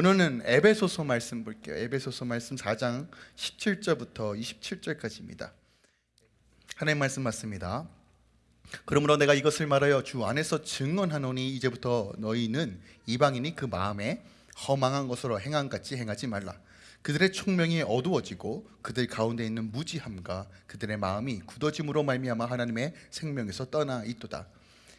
오늘은 에베소서 말씀 볼게요. 에베소서 말씀 4장 17절부터 27절까지입니다. 하나님 말씀 맞습니다. 그러므로 내가 이것을 말하여 주 안에서 증언하노니 이제부터 너희는 이방인이 그 마음에 허망한 것으로 행한 같이 행하지 말라. 그들의 총명이 어두워지고 그들 가운데 있는 무지함과 그들의 마음이 굳어짐으로 말미암아 하나님의 생명에서 떠나 있도다.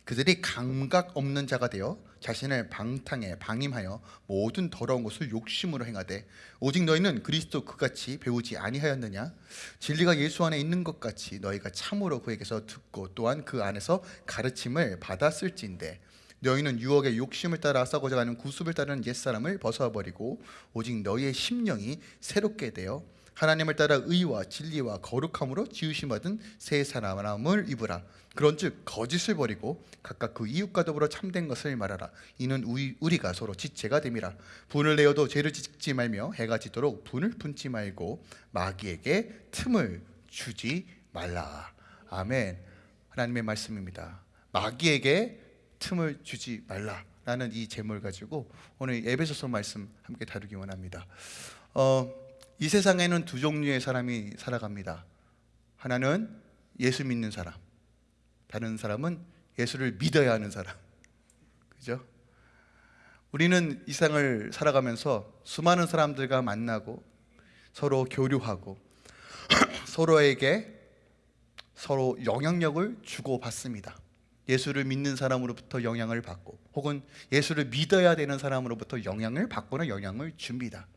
그들이 감각 없는 자가 되어 자신을 방탕에 방임하여 모든 더러운 것을 욕심으로 행하되 오직 너희는 그리스도 그같이 배우지 아니하였느냐? 진리가 예수 안에 있는 것 같이 너희가 참으로 그에게서 듣고 또한 그 안에서 가르침을 받았을진데 너희는 유혹의 욕심을 따라 싸고자 하는 구습을 따르는 옛사람을 벗어버리고 오직 너희의 심령이 새롭게 되어 하나님을 따라 의와 진리와 거룩함으로 지으심 받은 새 사람을 입으라. 그런즉 거짓을 버리고 각각 그 이웃과 더불어 참된 것을 말하라. 이는 우리, 우리가 서로 지체가 됨이라. 분을 내어도 죄를 짓지 말며 해가 지도록 분을 품지 말고 마귀에게 틈을 주지 말라. 아멘. 하나님의 말씀입니다. 마귀에게 틈을 주지 말라라는 이 제목을 가지고 오늘 에베소서 말씀 함께 다루기 원합니다. 어, 이 세상에는 두 종류의 사람이 살아갑니다 하나는 예수 믿는 사람 다른 사람은 예수를 믿어야 하는 사람. 그죠? 우리는 이 세상을 살아가면서 수많은 사람들과 만나고 서로 교류하고 서로에게 서로 영향력을 주고받습니다. 예수를 믿는 사람으로부터 영향을 받고 혹은 예수를 믿어야 되는 사람으로부터 영향을 받거나 영향을 줍니다.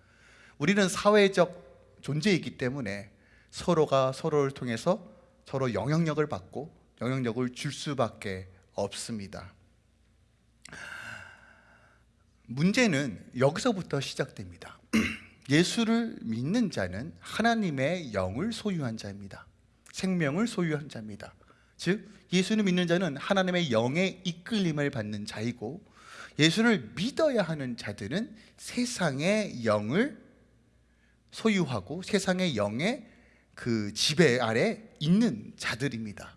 우리는 사회적 존재이기 때문에 서로가 서로를 통해서 서로 영향력을 받고 영향력을 줄 수밖에 없습니다. 문제는 여기서부터 시작됩니다. 예수를 믿는 자는 하나님의 영을 소유한 자입니다. 생명을 소유한 자입니다. 즉 예수를 믿는 자는 하나님의 영의 이끌림을 받는 자이고 예수를 믿어야 하는 자들은 세상의 영을 소유하고 세상의 영의 그 지배 아래 있는 자들입니다.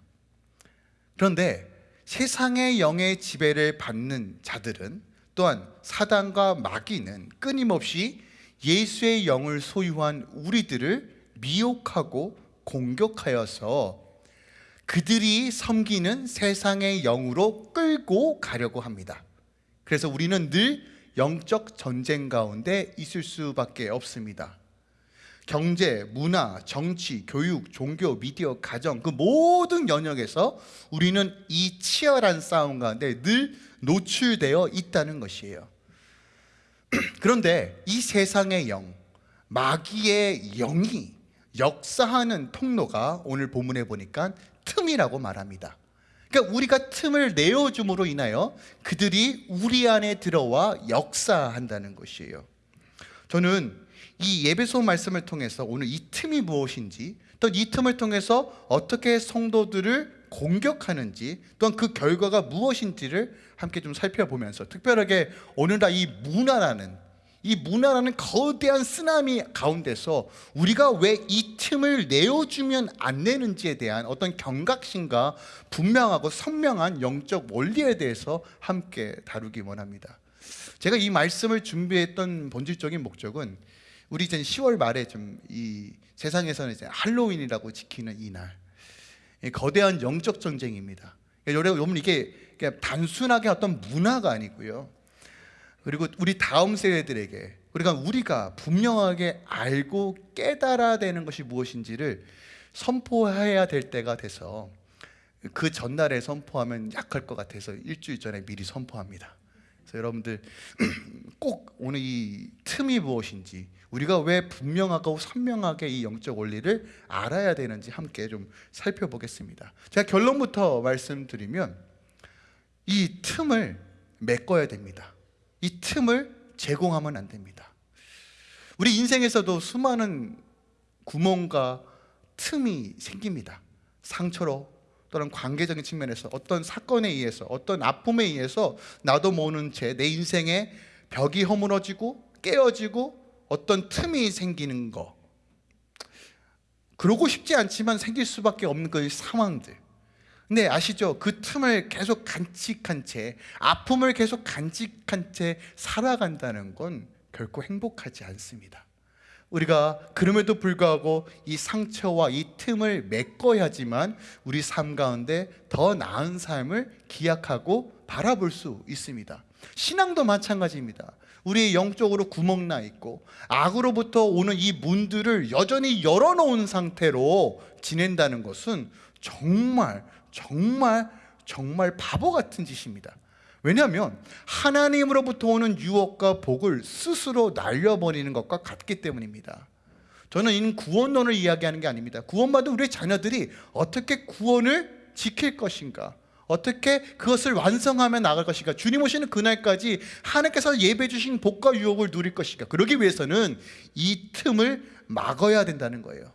그런데 세상의 영의 지배를 받는 자들은 또한 사단과 마귀는 끊임없이 예수의 영을 소유한 우리들을 미혹하고 공격하여서 그들이 섬기는 세상의 영으로 끌고 가려고 합니다 그래서 우리는 늘 영적 전쟁 가운데 있을 수밖에 없습니다 경제, 문화, 정치, 교육, 종교, 미디어, 가정 그 모든 영역에서 우리는 이 치열한 싸움 가운데 늘 노출되어 있다는 것이에요. 그런데 이 세상의 영, 마귀의 영이 역사하는 통로가 오늘 본문에 보니까 틈이라고 말합니다. 그러니까 우리가 틈을 내어줌으로 인하여 그들이 우리 안에 들어와 역사한다는 것이에요. 저는 이 예배소 말씀을 통해서 오늘 이 틈이 무엇인지 또 이 틈을 통해서 어떻게 성도들을 공격하는지 또한 그 결과가 무엇인지를 함께 좀 살펴보면서 특별하게 오늘날 이 문화라는 이 문화라는 거대한 쓰나미 가운데서 우리가 왜 이 틈을 내어주면 안 되는지에 대한 어떤 경각심과 분명하고 선명한 영적 원리에 대해서 함께 다루기 원합니다. 제가 이 말씀을 준비했던 본질적인 목적은 우리 이제 10월 말에 좀 이 세상에서는 이제 할로윈이라고 지키는 이날 거대한 영적 전쟁입니다. 여러분 이게 단순하게 어떤 문화가 아니고요. 그리고 우리 다음 세대들에게 그러니까 우리가 분명하게 알고 깨달아야 되는 것이 무엇인지를 선포해야 될 때가 돼서 그 전날에 선포하면 약할 것 같아서 일주일 전에 미리 선포합니다. 그래서 여러분들 꼭 오늘 이 틈이 무엇인지 우리가 왜 분명하고 선명하게 이 영적 원리를 알아야 되는지 함께 좀 살펴보겠습니다. 제가 결론부터 말씀드리면 이 틈을 메꿔야 됩니다. 이 틈을 제공하면 안 됩니다. 우리 인생에서도 수많은 구멍과 틈이 생깁니다. 상처로 또는 관계적인 측면에서 어떤 사건에 의해서 어떤 아픔에 의해서 나도 모르는 채 내 인생에 벽이 허물어지고 깨어지고 어떤 틈이 생기는 거 그러고 싶지 않지만 생길 수밖에 없는 그 상황들 근데 아시죠? 그 틈을 계속 간직한 채 아픔을 계속 간직한 채 살아간다는 건 결코 행복하지 않습니다. 우리가 그럼에도 불구하고 이 상처와 이 틈을 메꿔야지만 우리 삶 가운데 더 나은 삶을 기약하고 바라볼 수 있습니다. 신앙도 마찬가지입니다. 우리 영적으로 구멍 나 있고 악으로부터 오는 이 문들을 여전히 열어놓은 상태로 지낸다는 것은 정말 정말 정말 바보 같은 짓입니다. 왜냐하면 하나님으로부터 오는 유혹과 복을 스스로 날려버리는 것과 같기 때문입니다. 저는 이 구원론을 이야기하는 게 아닙니다. 구원받은 우리 자녀들이 어떻게 구원을 지킬 것인가, 어떻게 그것을 완성하며 나갈 것인가, 주님 오시는 그날까지 하나님께서 예배 주신 복과 유혹을 누릴 것인가. 그러기 위해서는 이 틈을 막아야 된다는 거예요.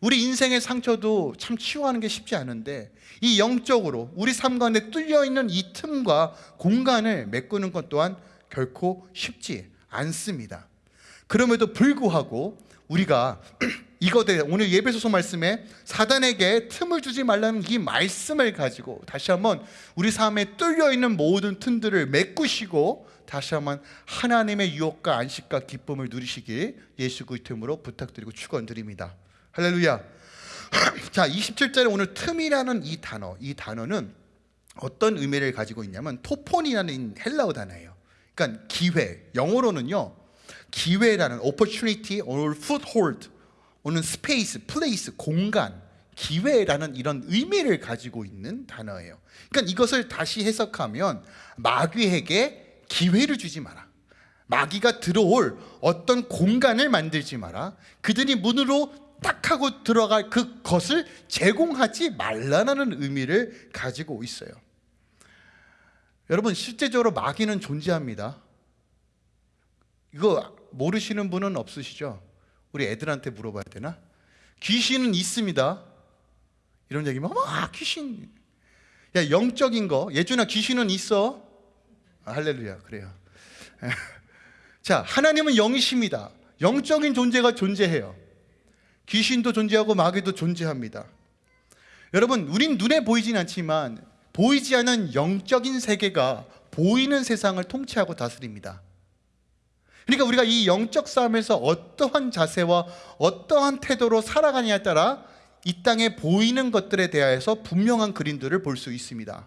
우리 인생의 상처도 참 치유하는 게 쉽지 않은데 이 영적으로 우리 삶 가운데 뚫려 있는 이 틈과 공간을 메꾸는 것 또한 결코 쉽지 않습니다. 그럼에도 불구하고 우리가 이거대 오늘 예배소서 말씀에 사단에게 틈을 주지 말라는 이 말씀을 가지고 다시 한번 우리 삶에 뚫려 있는 모든 틈들을 메꾸시고 다시 한번 하나님의 유혹과 안식과 기쁨을 누리시길 예수 그리스도 이름으로 부탁드리고 축원드립니다. 할렐루야. 자, 27절에 오늘 틈이라는 이 단어, 이 단어는 어떤 의미를 가지고 있냐면 토폰이라는 헬라어 단어예요. 그러니까 기회. 영어로는요. 기회라는 opportunity or foothold 오는 space, place, 공간, 기회라는 이런 의미를 가지고 있는 단어예요. 그러니까 이것을 다시 해석하면 마귀에게 기회를 주지 마라. 마귀가 들어올 어떤 공간을 만들지 마라. 그들이 문으로 딱 하고 들어갈 그것을 제공하지 말라는 의미를 가지고 있어요. 여러분 실제적으로 마귀는 존재합니다. 이거 모르시는 분은 없으시죠? 우리 애들한테 물어봐야 되나? 귀신은 있습니다. 이런 얘기면 아 귀신. 야 영적인 거 예준아 귀신은 있어. 아, 할렐루야 그래요. 자 하나님은 영이십니다. 영적인 존재가 존재해요. 귀신도 존재하고 마귀도 존재합니다. 여러분, 우린 눈에 보이진 않지만 보이지 않는 영적인 세계가 보이는 세상을 통치하고 다스립니다. 그러니까 우리가 이 영적 싸움에서 어떠한 자세와 어떠한 태도로 살아가냐에 따라 이 땅에 보이는 것들에 대하여서 분명한 그림들을 볼 수 있습니다.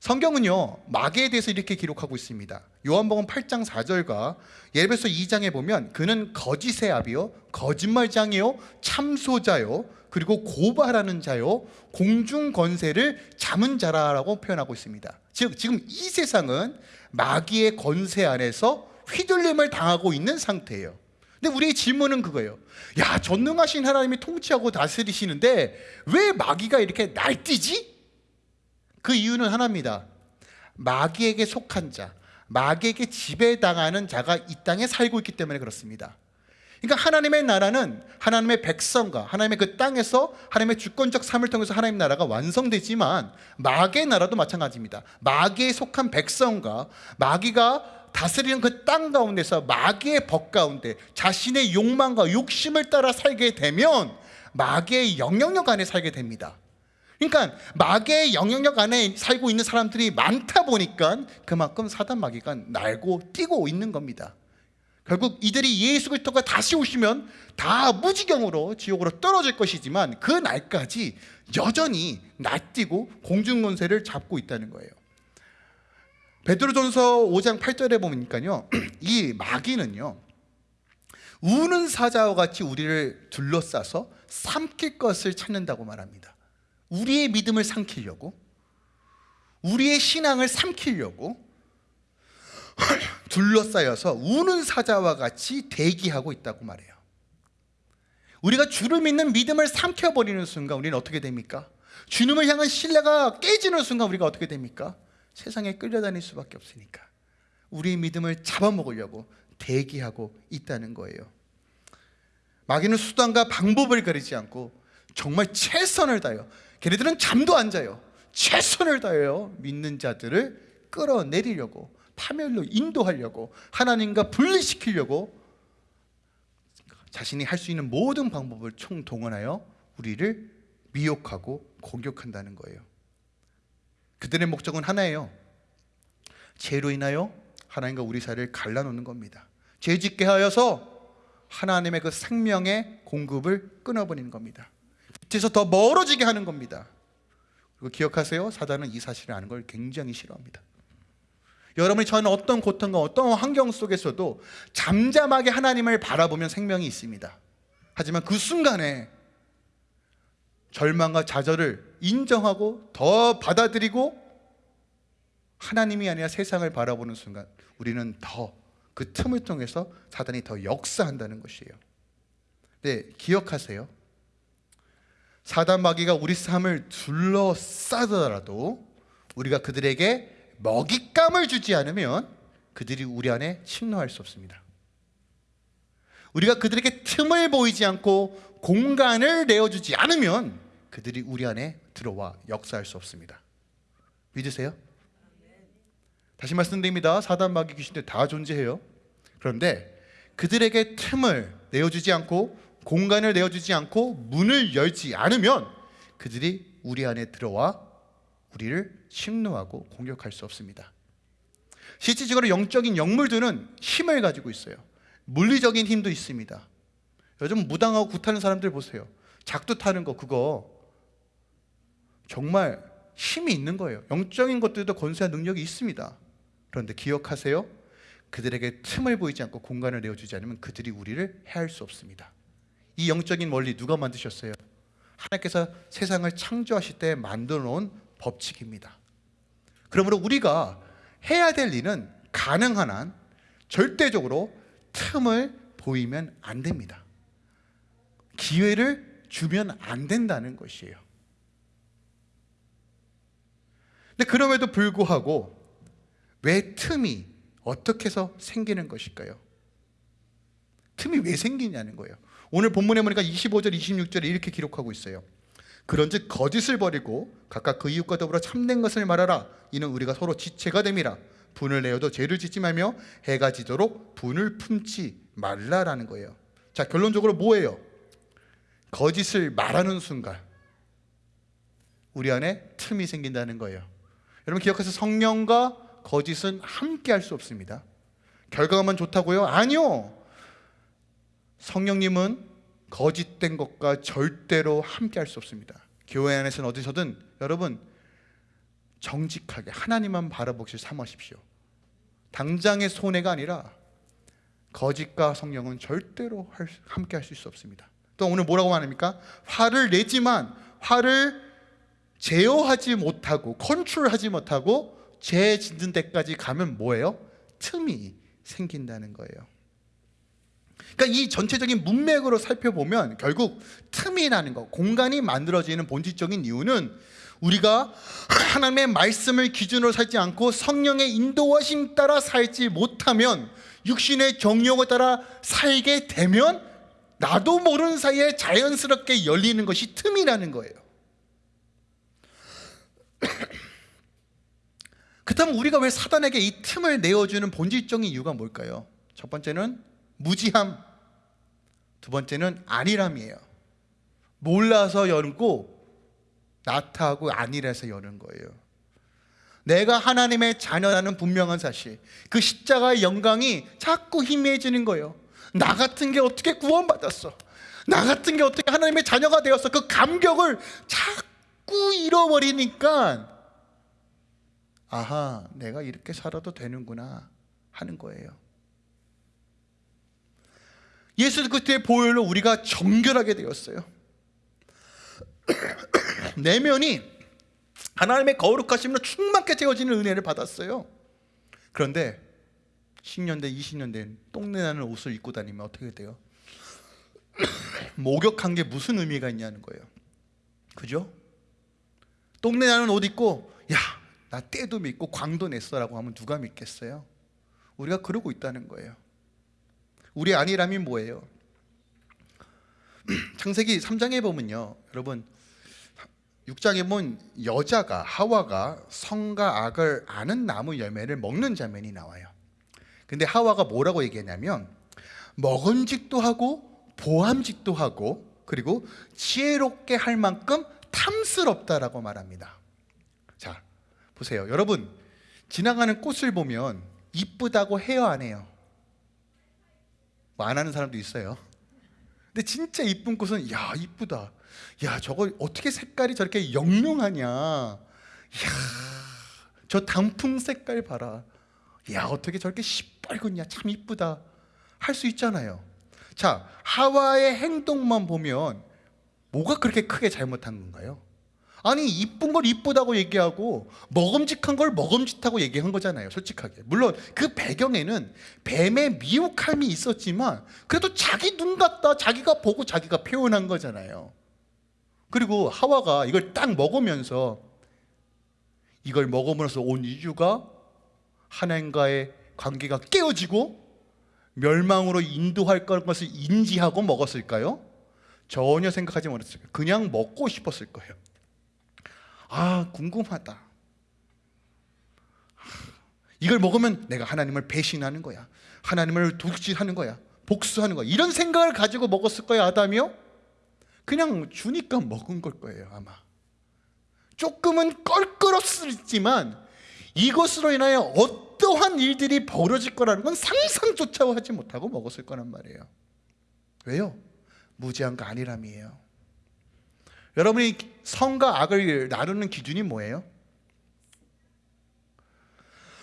성경은요 마귀에 대해서 이렇게 기록하고 있습니다 요한복음 8장 4절과 예배소 2장에 보면 그는 거짓의 아비요 거짓말장이요 참소자요 그리고 고발하는 자요 공중 권세를 잡은 자라라고 표현하고 있습니다 즉 지금 이 세상은 마귀의 권세 안에서 휘둘림을 당하고 있는 상태예요 근데 우리의 질문은 그거예요 야 전능하신 하나님이 통치하고 다스리시는데 왜 마귀가 이렇게 날뛰지? 그 이유는 하나입니다. 마귀에게 속한 자, 마귀에게 지배당하는 자가 이 땅에 살고 있기 때문에 그렇습니다. 그러니까 하나님의 나라는 하나님의 백성과 하나님의 그 땅에서 하나님의 주권적 삶을 통해서 하나님 나라가 완성되지만 마귀의 나라도 마찬가지입니다. 마귀에 속한 백성과 마귀가 다스리는 그 땅 가운데서 마귀의 법 가운데 자신의 욕망과 욕심을 따라 살게 되면 마귀의 영향력 안에 살게 됩니다. 그러니까 마귀의 영향력 안에 살고 있는 사람들이 많다 보니까 그만큼 사단 마귀가 날고 뛰고 있는 겁니다. 결국 이들이 예수 그리스도가 다시 오시면 다 무지경으로 지옥으로 떨어질 것이지만 그 날까지 여전히 날뛰고 공중 권세를 잡고 있다는 거예요. 베드로전서 5장 8절에 보니까요. 이 마귀는요. 우는 사자와 같이 우리를 둘러싸서 삼킬 것을 찾는다고 말합니다. 우리의 믿음을 삼키려고 우리의 신앙을 삼키려고 둘러싸여서 우는 사자와 같이 대기하고 있다고 말해요 우리가 주를 믿는 믿음을 삼켜버리는 순간 우리는 어떻게 됩니까? 주님을 향한 신뢰가 깨지는 순간 우리가 어떻게 됩니까? 세상에 끌려다닐 수밖에 없으니까 우리의 믿음을 잡아먹으려고 대기하고 있다는 거예요 마귀는 수단과 방법을 가리지 않고 정말 최선을 다해요 걔네들은 잠도 안 자요. 최선을 다해요. 믿는 자들을 끌어내리려고 파멸로 인도하려고 하나님과 분리시키려고 자신이 할 수 있는 모든 방법을 총동원하여 우리를 미혹하고 공격한다는 거예요. 그들의 목적은 하나예요. 죄로 인하여 하나님과 우리 사이를 갈라놓는 겁니다. 죄 짓게 하여서 하나님의 그 생명의 공급을 끊어버리는 겁니다. 빛에서 더 멀어지게 하는 겁니다. 그리고 기억하세요. 사단은 이 사실을 아는 걸 굉장히 싫어합니다. 여러분이 저는 어떤 고통과 어떤 환경 속에서도 잠잠하게 하나님을 바라보면 생명이 있습니다. 하지만 그 순간에 절망과 좌절을 인정하고 더 받아들이고 하나님이 아니라 세상을 바라보는 순간 우리는 더 그 틈을 통해서 사단이 더 역사한다는 것이에요. 네, 기억하세요. 사단 마귀가 우리 삶을 둘러싸더라도 우리가 그들에게 먹잇감을 주지 않으면 그들이 우리 안에 침노할 수 없습니다. 우리가 그들에게 틈을 보이지 않고 공간을 내어주지 않으면 그들이 우리 안에 들어와 역사할 수 없습니다. 믿으세요? 다시 말씀드립니다. 사단 마귀 귀신들 다 존재해요. 그런데 그들에게 틈을 내어주지 않고 공간을 내어주지 않고 문을 열지 않으면 그들이 우리 안에 들어와 우리를 침노하고 공격할 수 없습니다. 실질적으로 영적인 영물들은 힘을 가지고 있어요. 물리적인 힘도 있습니다. 요즘 무당하고 굿하는 사람들 보세요. 작두 타는 거 그거 정말 힘이 있는 거예요. 영적인 것들도 권세한 능력이 있습니다. 그런데 기억하세요. 그들에게 틈을 보이지 않고 공간을 내어주지 않으면 그들이 우리를 해할 수 없습니다. 이 영적인 원리 누가 만드셨어요? 하나님께서 세상을 창조하실 때 만들어 놓은 법칙입니다. 그러므로 우리가 해야 될 일은 가능한 한 절대적으로 틈을 보이면 안 됩니다. 기회를 주면 안 된다는 것이에요. 근데 그럼에도 불구하고 왜 틈이 어떻게 해서 생기는 것일까요? 틈이 왜 생기냐는 거예요. 오늘 본문에 보니까 25절, 26절에 이렇게 기록하고 있어요. 그런즉 거짓을 버리고 각각 그 이웃과 더불어 참된 것을 말하라. 이는 우리가 서로 지체가 됨이라. 분을 내어도 죄를 짓지 말며 해가 지도록 분을 품지 말라라는 거예요. 자, 결론적으로 뭐예요? 거짓을 말하는 순간 우리 안에 틈이 생긴다는 거예요. 여러분 기억하세요. 성령과 거짓은 함께 할 수 없습니다. 결과만 좋다고요? 아니요. 성령님은 거짓된 것과 절대로 함께 할 수 없습니다. 교회 안에서는 어디서든 여러분 정직하게 하나님만 바라보실 삼으십시오. 당장의 손해가 아니라 거짓과 성령은 절대로 함께 하실 수 없습니다. 또 오늘 뭐라고 말합니까? 화를 내지만 화를 제어하지 못하고 컨트롤하지 못하고 죄 짓는 데까지 가면 뭐예요? 틈이 생긴다는 거예요. 그러니까 이 전체적인 문맥으로 살펴보면 결국 틈이라는 것, 공간이 만들어지는 본질적인 이유는 우리가 하나님의 말씀을 기준으로 살지 않고 성령의 인도하심 따라 살지 못하면 육신의 정욕에 따라 살게 되면 나도 모르는 사이에 자연스럽게 열리는 것이 틈이라는 거예요. 그렇다면 우리가 왜 사단에게 이 틈을 내어주는 본질적인 이유가 뭘까요? 첫 번째는 무지함, 두 번째는 안일함이에요. 몰라서 열고 나타하고 안일해서 여는 거예요. 내가 하나님의 자녀라는 분명한 사실, 그 십자가의 영광이 자꾸 희미해지는 거예요. 나 같은 게 어떻게 구원받았어? 나 같은 게 어떻게 하나님의 자녀가 되었어? 그 감격을 자꾸 잃어버리니까 아하, 내가 이렇게 살아도 되는구나 하는 거예요. 예수 그리스도의 보혈로 우리가 정결하게 되었어요. 내면이 하나님의 거룩하심으로 충만케 채워지는 은혜를 받았어요. 그런데 10년 대 20년 된 똥내나는 옷을 입고 다니면 어떻게 돼요? 목욕한 게 무슨 의미가 있냐는 거예요. 그죠? 똥내나는 옷 입고 야, 나 때도 믿고 광도 냈어라고 하면 누가 믿겠어요? 우리가 그러고 있다는 거예요. 우리 안일함이 뭐예요? 창세기 3장에 보면요. 여러분 6장에 보면 여자가 하와가 성과 악을 아는 나무 열매를 먹는 장면이 나와요. 근데 하와가 뭐라고 얘기했냐면 먹은직도 하고 보암직도 하고 그리고 지혜롭게 할 만큼 탐스럽다라고 말합니다. 자, 보세요. 여러분 지나가는 꽃을 보면 이쁘다고 해요, 안 해요? 뭐 안 하는 사람도 있어요. 근데 진짜 이쁜 꽃은 야 이쁘다. 야 저거 어떻게 색깔이 저렇게 영롱하냐. 야 저 단풍 색깔 봐라. 야 어떻게 저렇게 시뻘겋냐. 참 이쁘다. 할 수 있잖아요. 자 하와의 행동만 보면 뭐가 그렇게 크게 잘못한 건가요? 아니 이쁜 걸 이쁘다고 얘기하고 먹음직한 걸 먹음직하고 얘기한 거잖아요 솔직하게 물론 그 배경에는 뱀의 미혹함이 있었지만 그래도 자기 눈 같다 자기가 보고 자기가 표현한 거잖아요 그리고 하와가 이걸 딱 먹으면서 이걸 먹음으로써 온 이유가 하나님과의 관계가 깨어지고 멸망으로 인도할 것을 인지하고 먹었을까요? 전혀 생각하지 못했어요 그냥 먹고 싶었을 거예요 아 궁금하다. 이걸 먹으면 내가 하나님을 배신하는 거야. 하나님을 도둑질하는 거야. 복수하는 거야. 이런 생각을 가지고 먹었을 거야 아담이요? 그냥 주니까 먹은 걸 거예요 아마. 조금은 껄끄럽지만 이것으로 인하여 어떠한 일들이 벌어질 거라는 건 상상조차 하지 못하고 먹었을 거란 말이에요. 왜요? 무지한 거 아니람이에요. 여러분이 성과 악을 나누는 기준이 뭐예요?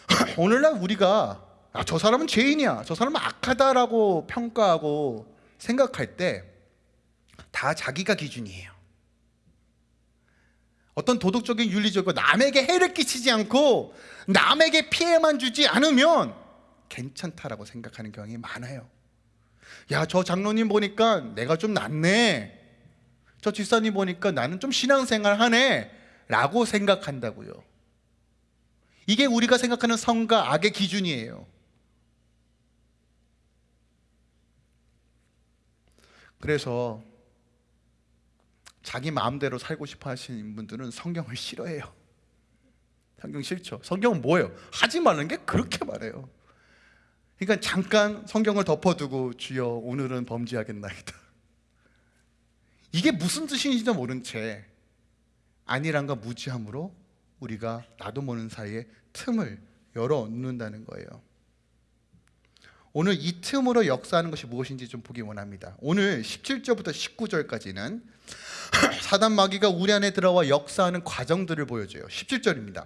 오늘날 우리가 아, 저 사람은 죄인이야, 저 사람은 악하다라고 평가하고 생각할 때 다 자기가 기준이에요. 어떤 도덕적인 윤리적으로 남에게 해를 끼치지 않고 남에게 피해만 주지 않으면 괜찮다라고 생각하는 경향이 많아요. 야, 저 장로님 보니까 내가 좀 낫네. 저 집사님 보니까 나는 좀 신앙생활 하네. 라고 생각한다고요. 이게 우리가 생각하는 성과 악의 기준이에요. 그래서 자기 마음대로 살고 싶어 하시는 분들은 성경을 싫어해요. 성경 싫죠. 성경은 뭐예요? 하지 말는 게 그렇게 말해요 그러니까 잠깐 성경을 덮어두고 주여 오늘은 범죄하겠나이다 이게 무슨 뜻인지도 모른 채 아니란가 무지함으로 우리가 나도 모르는 사이에 틈을 열어 놓는다는 거예요. 오늘 이 틈으로 역사하는 것이 무엇인지 좀 보기 원합니다. 오늘 17절부터 19절까지는 사단 마귀가 우리 안에 들어와 역사하는 과정들을 보여줘요. 17절입니다.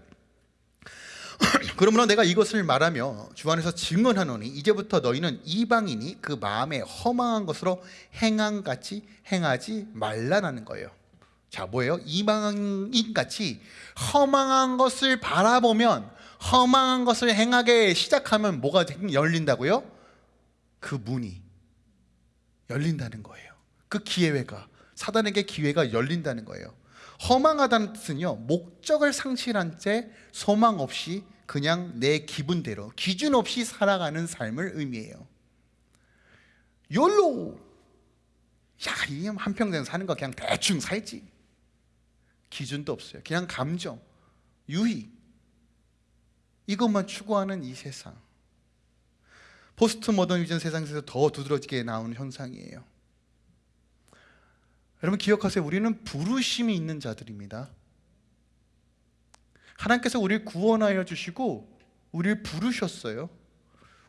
그러므로 내가 이것을 말하며 주 안에서 증언하노니 이제부터 너희는 이방인이 그 마음에 허망한 것으로 행함같이 행하지 말라라는 거예요 자 뭐예요? 이방인같이 허망한 것을 바라보면 허망한 것을 행하게 시작하면 뭐가 열린다고요? 그 문이 열린다는 거예요 그 기회가 사단에게 기회가 열린다는 거예요 허망하다는 뜻은요 목적을 상실한 채 소망 없이 그냥 내 기분대로 기준 없이 살아가는 삶을 의미해요. 욜로 야, 이 한평생 사는 거 그냥 대충 살지. 기준도 없어요. 그냥 감정, 유희. 이것만 추구하는 이 세상. 포스트 모더니즘 세상에서 더 두드러지게 나오는 현상이에요. 여러분 기억하세요. 우리는 부르심이 있는 자들입니다. 하나님께서 우리를 구원하여 주시고 우리를 부르셨어요.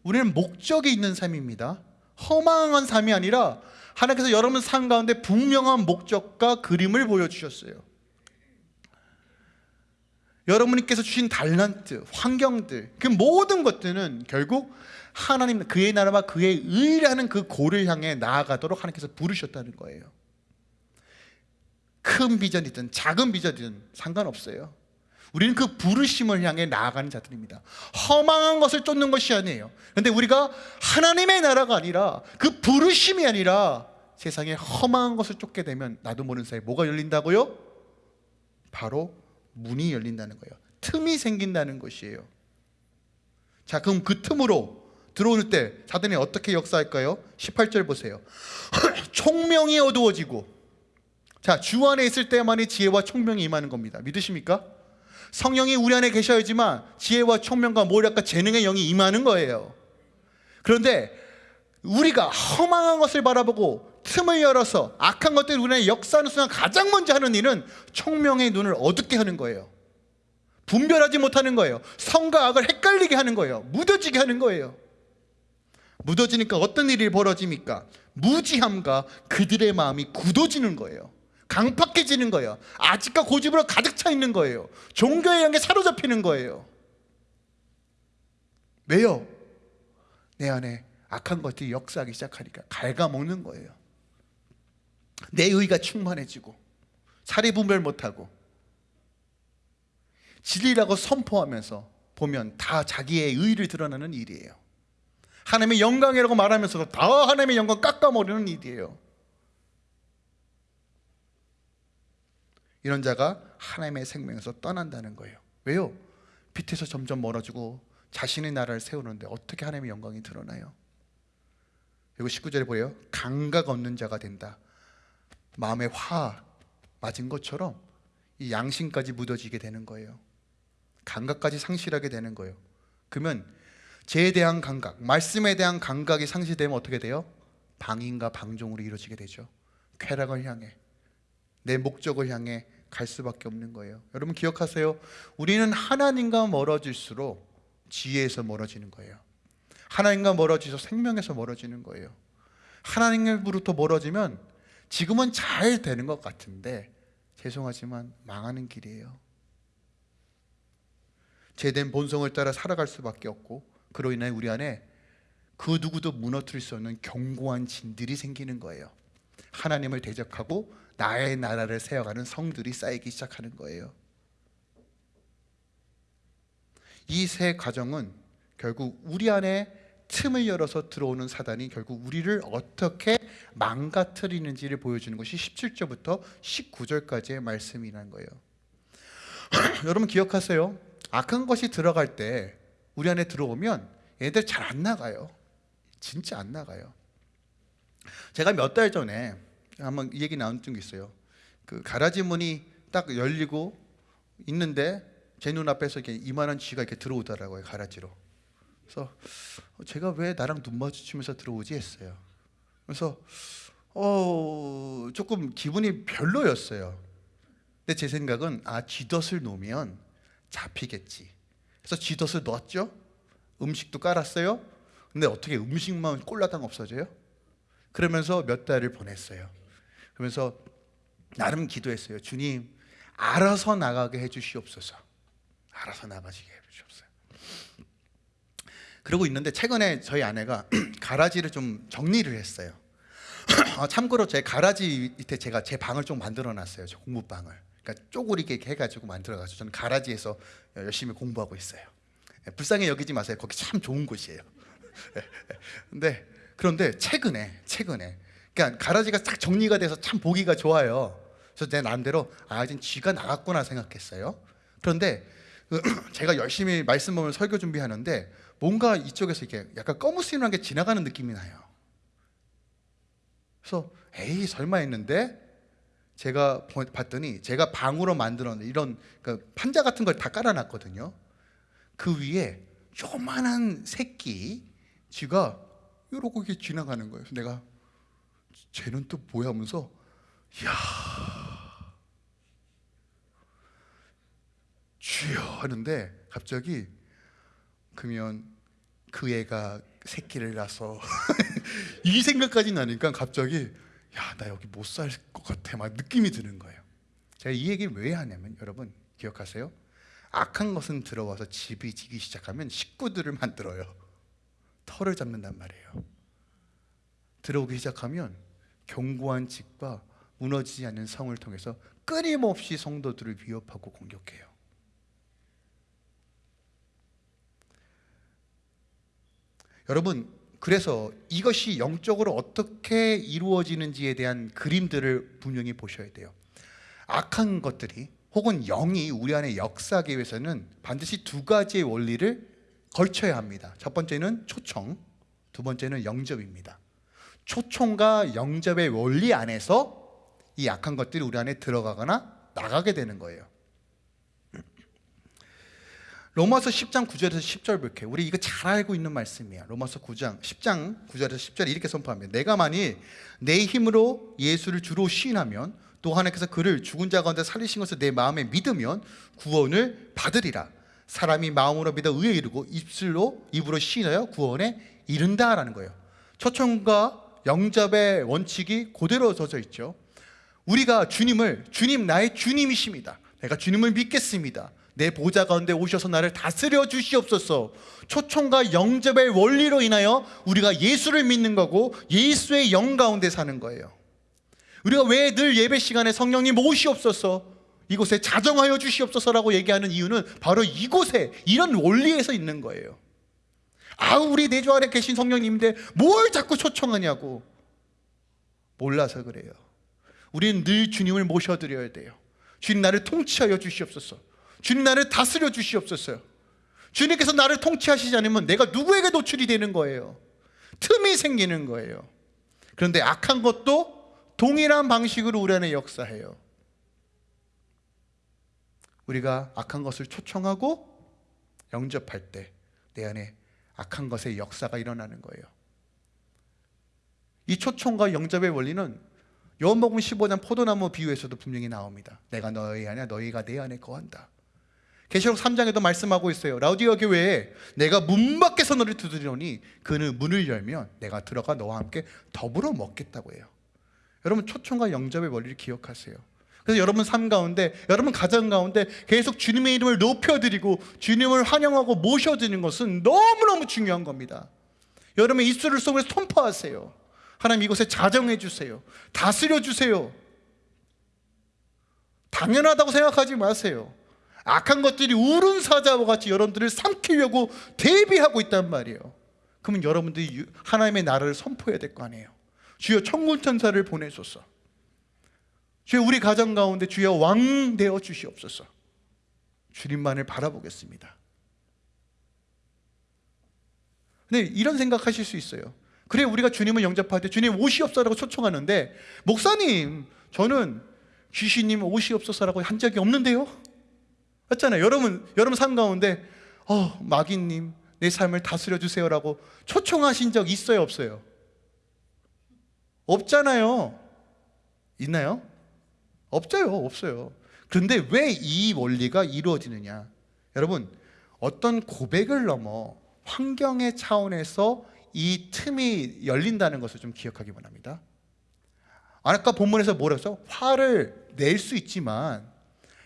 우리는 목적이 있는 삶입니다. 허망한 삶이 아니라 하나님께서 여러분 삶 가운데 분명한 목적과 그림을 보여주셨어요. 여러분께서 주신 달란트, 환경들, 그 모든 것들은 결국 하나님 그의 나라와 그의 의라는 그 고를 향해 나아가도록 하나님께서 부르셨다는 거예요. 큰 비전이든 작은 비전이든 상관없어요 우리는 그 부르심을 향해 나아가는 자들입니다 허망한 것을 쫓는 것이 아니에요 그런데 우리가 하나님의 나라가 아니라 그 부르심이 아니라 세상에 허망한 것을 쫓게 되면 나도 모르는 사이에 뭐가 열린다고요? 바로 문이 열린다는 거예요 틈이 생긴다는 것이에요 자 그럼 그 틈으로 들어올 때 사단이 어떻게 역사할까요? 18절 보세요 총명이 어두워지고 자, 주 안에 있을 때만이 지혜와 총명이 임하는 겁니다. 믿으십니까? 성령이 우리 안에 계셔야지만 지혜와 총명과 모략과 재능의 영이 임하는 거예요. 그런데 우리가 허망한 것을 바라보고 틈을 열어서 악한 것들이 우리 안에 역사하는 순간 가장 먼저 하는 일은 총명의 눈을 어둡게 하는 거예요. 분별하지 못하는 거예요. 성과 악을 헷갈리게 하는 거예요. 묻어지게 하는 거예요. 묻어지니까 어떤 일이 벌어집니까? 무지함과 그들의 마음이 굳어지는 거예요. 강팍해지는 거예요. 아직과 고집으로 가득 차 있는 거예요. 종교에 향해 사로잡히는 거예요. 왜요? 내 안에 악한 것들이 역사하기 시작하니까 갉아먹는 거예요. 내 의가 충만해지고 사리 분별 못하고 진리라고 선포하면서 보면 다 자기의 의를 드러내는 일이에요. 하나님의 영광이라고 말하면서도 다 하나님의 영광 깎아먹는 일이에요. 이런 자가 하나님의 생명에서 떠난다는 거예요. 왜요? 빛에서 점점 멀어지고 자신의 나라를 세우는데 어떻게 하나님의 영광이 드러나요? 그리고 19절에 보여요. 감각 없는 자가 된다. 마음에 화 맞은 것처럼 이 양심까지 묻어지게 되는 거예요. 감각까지 상실하게 되는 거예요. 그러면 죄에 대한 감각, 말씀에 대한 감각이 상실되면 어떻게 돼요? 방임과 방종으로 이루어지게 되죠. 쾌락을 향해 내 목적을 향해 갈 수밖에 없는 거예요. 여러분 기억하세요. 우리는 하나님과 멀어질수록 지혜에서 멀어지는 거예요. 하나님과 멀어지서 생명에서 멀어지는 거예요. 하나님으로부터 멀어지면 지금은 잘 되는 것 같은데 죄송하지만 망하는 길이에요. 제된 본성을 따라 살아갈 수밖에 없고 그로 인해 우리 안에 그 누구도 무너뜨릴 수 없는 견고한 진들이 생기는 거예요. 하나님을 대적하고 나의 나라를 세워가는 성들이 쌓이기 시작하는 거예요. 이 세 과정은 결국 우리 안에 틈을 열어서 들어오는 사단이 결국 우리를 어떻게 망가뜨리는지를 보여주는 것이 17절부터 19절까지의 말씀이라는 거예요. 여러분 기억하세요. 악한 것이 들어갈 때 우리 안에 들어오면 얘들 잘 안 나가요. 진짜 안 나가요. 제가 몇 달 전에 한번 이 얘기 나온 적이 있어요. 그 가라지 문이 딱 열리고 있는데 제 눈앞에서 이렇게 이만한 쥐가 이렇게 들어오더라고요 가라지로. 그래서 제가 왜 나랑 눈 마주치면서 들어오지 했어요. 그래서 어 조금 기분이 별로였어요. 근데 제 생각은 아 쥐덫을 놓으면 잡히겠지. 그래서 쥐덫을 넣었죠. 음식도 깔았어요. 근데 어떻게 음식만 꼴라당 없어져요? 그러면서 몇 달을 보냈어요. 그러면서 나름 기도했어요. 주님, 알아서 나가게 해주시옵소서. 알아서 나가시게 해주시옵소서. 그러고 있는데 최근에 저희 아내가 가라지를 좀 정리를 했어요. 아, 참고로 제 가라지 밑에 제가 제 방을 좀 만들어 놨어요. 저 공부방을. 그러니까 쪼그리게 해가지고 만들어가지고 저는 가라지에서 열심히 공부하고 있어요. 예, 불쌍히 여기지 마세요. 거기 참 좋은 곳이에요. 근데 그런데 최근에 최근에 그러니까 가라지가 딱 정리가 돼서 참 보기가 좋아요. 그래서 내 나름대로 아 이제 쥐가 나갔구나 생각했어요. 그런데 그 제가 열심히 말씀 보면 설교 준비하는데 뭔가 이쪽에서 이렇게 약간 꺼무스름한 게 지나가는 느낌이 나요. 그래서 에이 설마 했는데 제가 보- 봤더니 제가 방으로 만들었는 이런 그 판자 같은 걸 다 깔아놨거든요. 그 위에 요만한 새끼 쥐가 이러고 이렇게 지나가는 거예요. 내가 쟤는 또 뭐야 하면서 야 쥐요 하는데 갑자기 그러면 그 애가 새끼를 낳아서 이 생각까지 나니까 갑자기 야 나 여기 못 살 것 같아 막 느낌이 드는 거예요. 제가 이 얘기 왜 하냐면 여러분 기억하세요? 악한 것은 들어와서 집이 지기 시작하면 식구들을 만들어요. 털을 잡는단 말이에요. 들어오기 시작하면 견고한 집과 무너지지 않는 성을 통해서 끊임없이 성도들을 위협하고 공격해요. 여러분, 그래서 이것이 영적으로 어떻게 이루어지는지에 대한 그림들을 분명히 보셔야 돼요. 악한 것들이 혹은 영이 우리 안에 역사하기 위해서는 반드시 두 가지의 원리를 걸쳐야 합니다. 첫 번째는 초청, 두 번째는 영접입니다. 초청과 영접의 원리 안에서 이 악한 것들이 우리 안에 들어가거나 나가게 되는 거예요. 로마서 10장 9절에서 10절 볼게요. 우리 이거 잘 알고 있는 말씀이야. 로마서 9장 10장 9절에서 10절에 이렇게 선포합니다. 내가 만일 내 힘으로 예수를 주로 시인하면 또 하나님께서 그를 죽은 자 가운데 살리신 것을 내 마음에 믿으면 구원을 받으리라. 사람이 마음으로 믿어 의에 이르고 입술로 입으로 시인하여 구원에 이른다라는 거예요. 초청과 영접의 원칙이 그대로 젖어 있죠. 우리가 주님을 주님 나의 주님이십니다. 내가 주님을 믿겠습니다. 내 보좌 가운데 오셔서 나를 다스려 주시옵소서. 초청과 영접의 원리로 인하여 우리가 예수를 믿는 거고 예수의 영 가운데 사는 거예요. 우리가 왜 늘 예배 시간에 성령님 오시옵소서 이곳에 자정하여 주시옵소서라고 얘기하는 이유는 바로 이곳에 이런 원리에서 있는 거예요. 아, 우리 내주 안에 계신 성령님인데 뭘 자꾸 초청하냐고. 몰라서 그래요. 우리는 늘 주님을 모셔드려야 돼요. 주님 나를 통치하여 주시옵소서. 주님 나를 다스려 주시옵소서. 주님께서 나를 통치하시지 않으면 내가 누구에게 노출이 되는 거예요. 틈이 생기는 거예요. 그런데 악한 것도 동일한 방식으로 우리 안에 역사해요. 우리가 악한 것을 초청하고 영접할 때 내 안에 악한 것의 역사가 일어나는 거예요. 이 초청과 영접의 원리는 요한복음 15장 포도나무 비유에서도 분명히 나옵니다. 내가 너희 안에 너희가 내 안에 거한다. 계시록 3장에도 말씀하고 있어요. 라우디오 교회에 내가 문 밖에서 너를 두드리노니 그는 문을 열면 내가 들어가 너와 함께 더불어 먹겠다고 해요. 여러분 초청과 영접의 원리를 기억하세요. 그래서 여러분 삶 가운데, 여러분 가정 가운데 계속 주님의 이름을 높여드리고 주님을 환영하고 모셔드리는 것은 너무너무 중요한 겁니다. 여러분의 입술을 속에서 통포하세요. 하나님 이곳에 자정해 주세요. 다스려 주세요. 당연하다고 생각하지 마세요. 악한 것들이 우른 사자와 같이 여러분들을 삼키려고 대비하고 있단 말이에요. 그러면 여러분들이 하나님의 나라를 선포해야 될 거 아니에요. 주여 천군 천사를 보내소서. 주여 우리 가정 가운데 주여 왕 되어 주시옵소서. 주님만을 바라보겠습니다. 근데 이런 생각하실 수 있어요. 그래 우리가 주님을 영접할 때 주님 오시옵소서라고 초청하는데 목사님 저는 귀신님 오시옵소서라고 한 적이 없는데요. 맞잖아요. 여러분 여러분 삶 가운데 어 마귀님 내 삶을 다스려 주세요라고 초청하신 적 있어요 없어요? 없잖아요. 있나요? 없어요. 없어요. 그런데 왜 이 원리가 이루어지느냐? 여러분, 어떤 고백을 넘어 환경의 차원에서 이 틈이 열린다는 것을 좀 기억하기 바랍니다. 아까 본문에서 뭐라서 화를 낼 수 있지만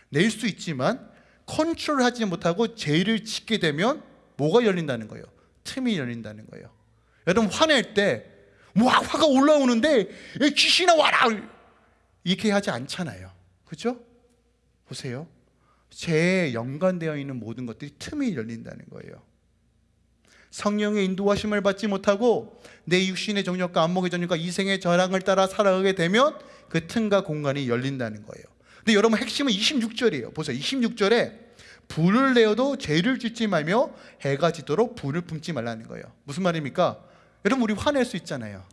낼 수 있지만 컨트롤하지 못하고 죄를 짓게 되면 뭐가 열린다는 거예요? 틈이 열린다는 거예요. 여러분 화낼 때 와, 화가 올라오는데 귀신아 와라 이렇게 하지 않잖아요. 그죠? 보세요. 죄에 연관되어 있는 모든 것들이 틈이 열린다는 거예요. 성령의 인도하심을 받지 못하고 내 육신의 정욕과 안목의 정욕과 이생의 저랑을 따라 살아가게 되면 그 틈과 공간이 열린다는 거예요. 근데 여러분 핵심은 26절이에요. 보세요. 26절에 불을 내어도 죄를 짓지 말며 해가 지도록 불을 품지 말라는 거예요. 무슨 말입니까? 여러분 우리 화낼 수 있잖아요.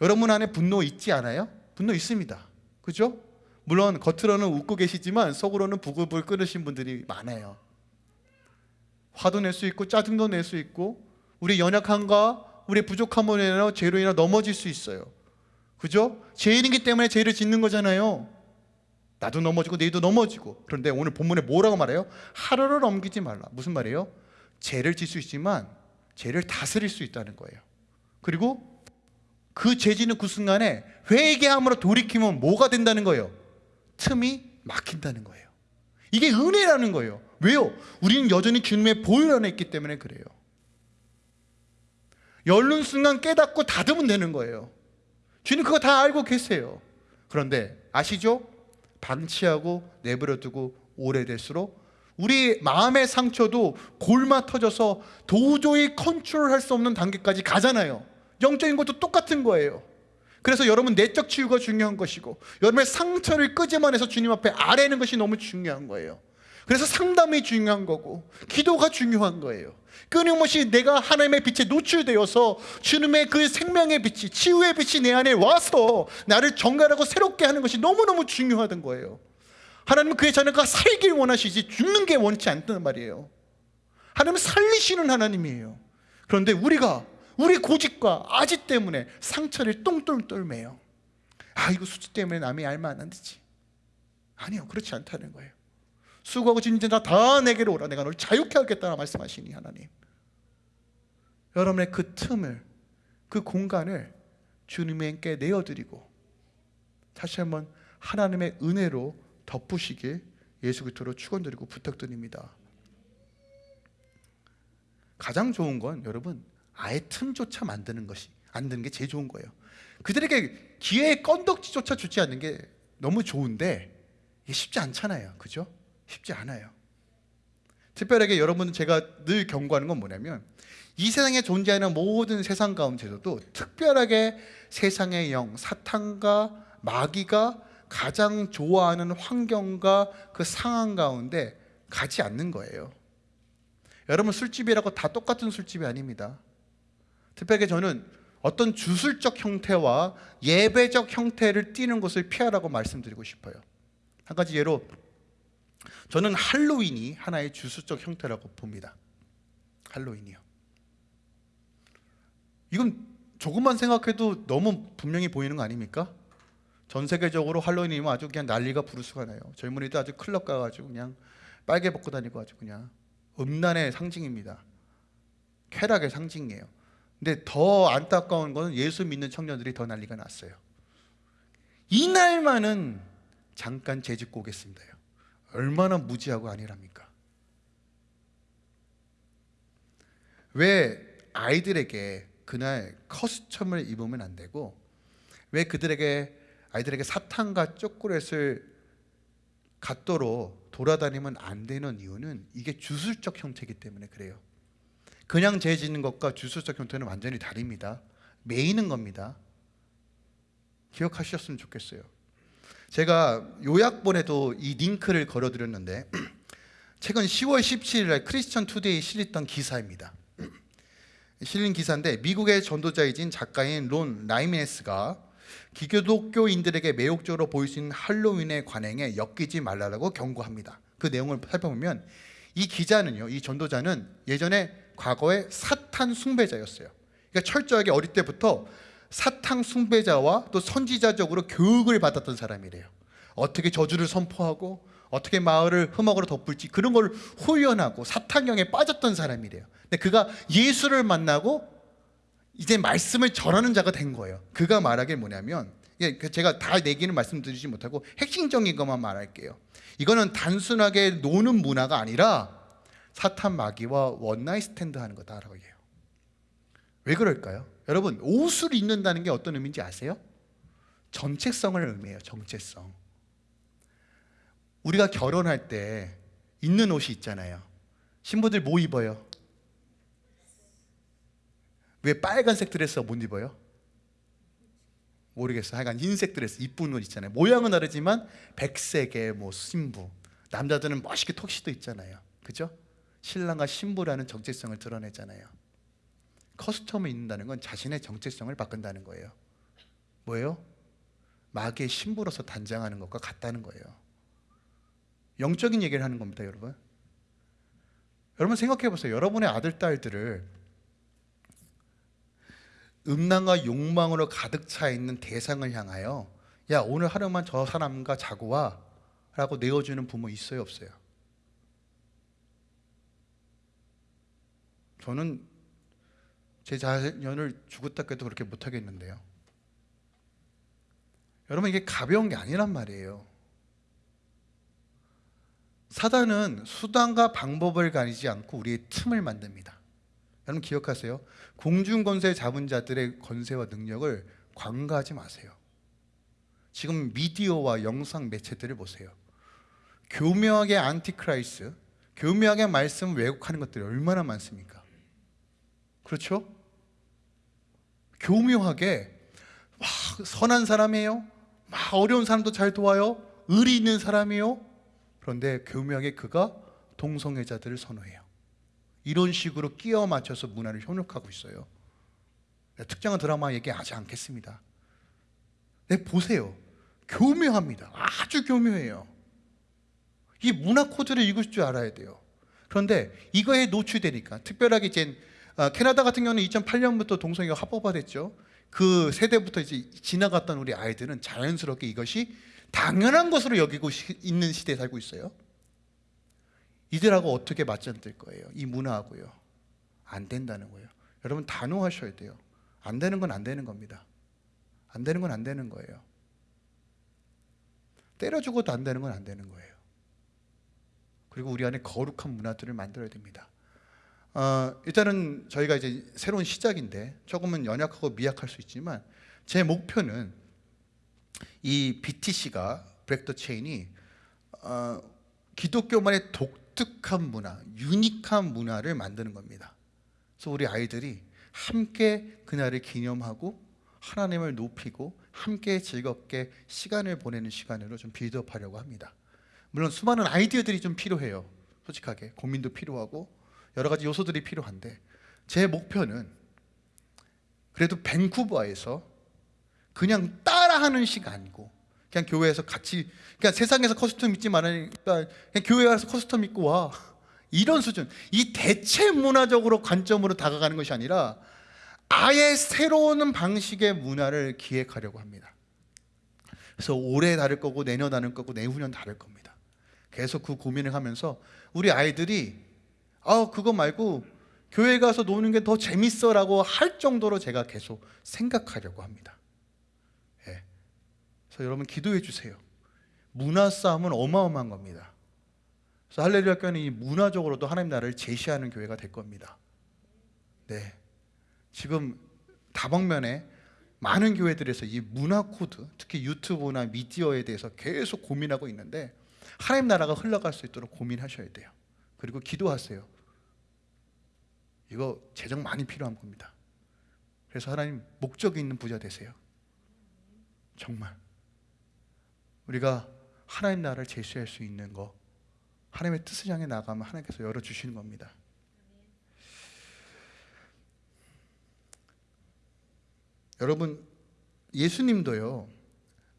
여러분 안에 분노 있지 않아요? 분노 있습니다. 그죠? 물론 겉으로는 웃고 계시지만 속으로는 부글부글 끓으신 분들이 많아요. 화도 낼 수 있고 짜증도 낼 수 있고 우리 연약함과 우리 부족함으로 인해 죄로 인해 넘어질 수 있어요. 그죠? 죄인이기 때문에 죄를 짓는 거잖아요. 나도 넘어지고 너희도 넘어지고 그런데 오늘 본문에 뭐라고 말해요? 하루를 넘기지 말라. 무슨 말이에요? 죄를 질 수 있지만 죄를 다스릴 수 있다는 거예요. 그리고 그 죄지는 그 순간에 회개함으로 돌이키면 뭐가 된다는 거예요? 틈이 막힌다는 거예요. 이게 은혜라는 거예요. 왜요? 우리는 여전히 주님의 보혈 안에 있기 때문에 그래요. 열른 순간 깨닫고 닫으면 되는 거예요. 주님 그거 다 알고 계세요. 그런데 아시죠? 방치하고 내버려두고 오래될수록 우리 마음의 상처도 골마 터져서 도저히 컨트롤할 수 없는 단계까지 가잖아요. 영적인 것도 똑같은 거예요. 그래서 여러분 내적 치유가 중요한 것이고 여러분의 상처를 끄집어내서 주님 앞에 아뢰는 것이 너무 중요한 거예요. 그래서 상담이 중요한 거고 기도가 중요한 거예요. 끊임없이 내가 하나님의 빛에 노출되어서 주님의 그 생명의 빛이 치유의 빛이 내 안에 와서 나를 정갈하고 새롭게 하는 것이 너무너무 중요하던 거예요. 하나님은 그의 자녀가 살길 원하시지 죽는 게 원치 않단 말이에요. 하나님은 살리시는 하나님이에요. 그런데 우리가 우리 고집과 아지 때문에 상처를 똥똥 떨매요. 아 이거 수치 때문에 남이 알면 안 되지. 아니요 그렇지 않다는 거예요. 수고하고 진진 자다 내게로 오라 내가 널 자유케 하겠다 말씀하시니 하나님. 여러분의 그 틈을 그 공간을 주님께 내어드리고 다시 한번 하나님의 은혜로 덮으시길 예수 그리스도로 축원드리고 부탁드립니다. 가장 좋은 건 여러분 아예 틈조차 만드는 것이 안 드는 게 제일 좋은 거예요. 그들에게 기회의 건덕지조차 주지 않는 게 너무 좋은데 이게 쉽지 않잖아요. 그죠? 쉽지 않아요. 특별하게 여러분 제가 늘 경고하는 건 뭐냐면 이 세상에 존재하는 모든 세상 가운데서도 특별하게 세상의 영, 사탄과 마귀가 가장 좋아하는 환경과 그 상황 가운데 가지 않는 거예요. 여러분 술집이라고 다 똑같은 술집이 아닙니다. 특별하게 저는 어떤 주술적 형태와 예배적 형태를 띠는 것을 피하라고 말씀드리고 싶어요. 한 가지 예로 저는 할로윈이 하나의 주술적 형태라고 봅니다. 할로윈이요. 이건 조금만 생각해도 너무 분명히 보이는 거 아닙니까? 전 세계적으로 할로윈이면 아주 그냥 난리가 부르스가 나요. 젊은이들 아주 클럽 가가지고 그냥 빨개 벗고 다니고 아주 그냥 음란의 상징입니다. 쾌락의 상징이에요. 근데 더 안타까운 것은 예수 믿는 청년들이 더 난리가 났어요. 이날만은 잠깐 재짓고 오겠습니다요. 얼마나 무지하고 아니랍니까? 왜 아이들에게 그날 커스텀을 입으면 안 되고 왜 그들에게 아이들에게 사탕과 초콜릿을 갖도록 돌아다니면 안 되는 이유는 이게 주술적 형태이기 때문에 그래요. 그냥 재지는 것과 주술적 형태는 완전히 다릅니다. 매이는 겁니다. 기억하셨으면 좋겠어요. 제가 요약본에도 이 링크를 걸어드렸는데 최근 10월 17일 크리스천 투데이 실렸던 기사입니다. 실린 기사인데 미국의 전도자이자 작가인 론 라이미네스가 기교독교인들에게 매혹적으로 보일 수 있는 할로윈의 관행에 엮이지 말라고 경고합니다. 그 내용을 살펴보면 이 기자는요, 이 전도자는 예전에 과거에 사탄 숭배자였어요. 그러니까 철저하게 어릴 때부터 사탕 숭배자와 또 선지자적으로 교육을 받았던 사람이래요. 어떻게 저주를 선포하고 어떻게 마을을 흠악으로 덮을지 그런 걸 후연하고 사탕경에 빠졌던 사람이래요. 근데 그가 예수를 만나고 이제 말씀을 전하는 자가 된 거예요. 그가 말하길 뭐냐면 예, 그 제가 다 내기는 말씀드리지 못하고 핵심적인 것만 말할게요. 이거는 단순하게 노는 문화가 아니라 사탄 마귀와 one night stand 하는 거다라고 해요. 왜 그럴까요? 여러분 옷을 입는다는 게 어떤 의미인지 아세요? 정체성을 의미해요. 정체성. 우리가 결혼할 때 입는 옷이 있잖아요. 신부들 뭐 입어요? 왜 빨간색 드레스 못 입어요? 모르겠어. 하여간 흰색 드레스 이쁜 옷 있잖아요. 모양은 다르지만 백색의 뭐 신부. 남자들은 멋있게 턱시도 있잖아요. 그죠? 신랑과 신부라는 정체성을 드러내잖아요. costume을 입는다는 건 자신의 정체성을 바꾼다는 거예요. 뭐예요? 마귀의 신부로서 단장하는 것과 같다는 거예요. 영적인 얘기를 하는 겁니다, 여러분. 여러분 생각해 보세요. 여러분의 아들 딸들을 음란과 욕망으로 가득 차 있는 대상을 향하여 야 오늘 하루만 저 사람과 자고 와 라고 내어주는 부모 있어요 없어요? 저는 제 자녀를 죽었다 깨도 그렇게 못하겠는데요. 여러분 이게 가벼운 게 아니란 말이에요. 사단은 수단과 방법을 가리지 않고 우리의 틈을 만듭니다. 여러분 기억하세요. 공중 권세 잡은 자들의 권세와 능력을 간과하지 마세요. 지금 미디어와 영상 매체들을 보세요. 교묘하게 antichrist, 교묘하게 말씀 왜곡하는 것들이 얼마나 많습니까? 그렇죠? 교묘하게 막 선한 사람이에요. 막 어려운 사람도 잘 도와요. 의리 있는 사람이요. 그런데 교묘하게 그가 동성애자들을 선호해요. 이런 식으로 끼워 맞춰서 문화를 현혹하고 있어요. 특정한 드라마 얘기하지 않겠습니다. 네, 보세요. 교묘합니다. 아주 교묘해요. 이 문화 코드를 읽을 줄 알아야 돼요. 그런데 이거에 노출되니까 특별하게 이제 아, 캐나다 같은 경우는 2008년부터 동성애가 합법화됐죠. 그 세대부터 이제 지나갔던 우리 아이들은 자연스럽게 이것이 당연한 것으로 여기고 시- 있는 시대에 살고 있어요. 이들하고 어떻게 맞짱뜰 거예요? 이 문화하고요. 안 된다는 거예요. 여러분 단호하셔야 돼요. 안 되는 건 안 되는 겁니다. 안 되는 건 안 되는 거예요. 때려 죽어도 안 되는 건 안 되는 거예요. 그리고 우리 안에 거룩한 문화들을 만들어야 됩니다. 어, 일단은 저희가 이제 새로운 시작인데 조금은 연약하고 미약할 수 있지만 제 목표는 이 BTC가 브렉 더 체인이 어, 기독교만의 독특한 문화, 유니크한 문화를 만드는 겁니다. 그래서 우리 아이들이 함께 그날을 기념하고 하나님을 높이고 함께 즐겁게 시간을 보내는 시간으로 좀 빌드업하려고 합니다. 물론 수많은 아이디어들이 좀 필요해요. 솔직하게 고민도 필요하고 여러 가지 요소들이 필요한데 제 목표는 그래도 밴쿠버에서 그냥 따라하는 식이 아니고 그냥 교회에서 같이 그냥 세상에서 costume 입지 말으니까 그냥 교회 가서 costume 입고 와 이런 수준이 대체 문화적으로 관점으로 다가가는 것이 아니라 아예 새로운 방식의 문화를 기획하려고 합니다. 그래서 올해 다를 거고 내년 다를 거고 내후년 다를 겁니다. 계속 그 고민을 하면서 우리 아이들이 아 그거 말고 교회 가서 노는 게 더 재밌어 라고 할 정도로 제가 계속 생각하려고 합니다. 예. 그래서 여러분 기도해 주세요. 문화 싸움은 어마어마한 겁니다. 그래서 할렐루야 교회는 이 문화적으로도 하나님 나라를 제시하는 교회가 될 겁니다. 네. 지금 다방면에 많은 교회들에서 이 문화 코드, 특히 유튜브나 미디어에 대해서 계속 고민하고 있는데 하나님 나라가 흘러갈 수 있도록 고민하셔야 돼요. 그리고 기도하세요. 이거 재정 많이 필요한 겁니다. 그래서 하나님 목적이 있는 부자 되세요. 정말 우리가 하나님 나라를 제시할 수 있는 거 하나님의 뜻을 향해 나가면 하나님께서 열어 주시는 겁니다. 여러분 예수님도요